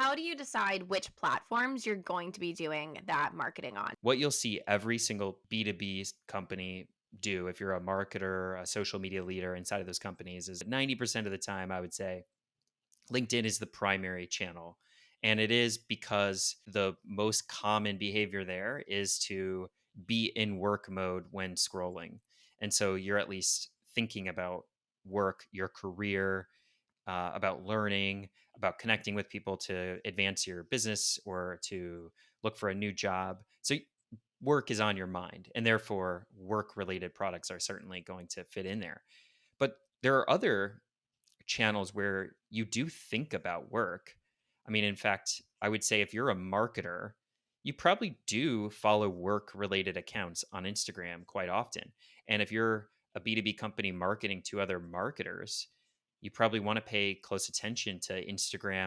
how do you decide which platforms you're going to be doing that marketing on? What you'll see every single B2B company do, if you're a marketer, a social media leader inside of those companies, is 90% of the time, I would say, LinkedIn is the primary channel. And it is because the most common behavior there is to be in work mode when scrolling. And so you're at least thinking about work, your career, uh, about learning, about connecting with people to advance your business or to look for a new job. So work is on your mind, and therefore work related products are certainly going to fit in there. But there are other channels where you do think about work. I mean, in fact, I would say if you're a marketer, you probably do follow work related accounts on Instagram quite often. And if you're a B2B company marketing to other marketers, you probably want to pay close attention to Instagram